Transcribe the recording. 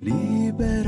离别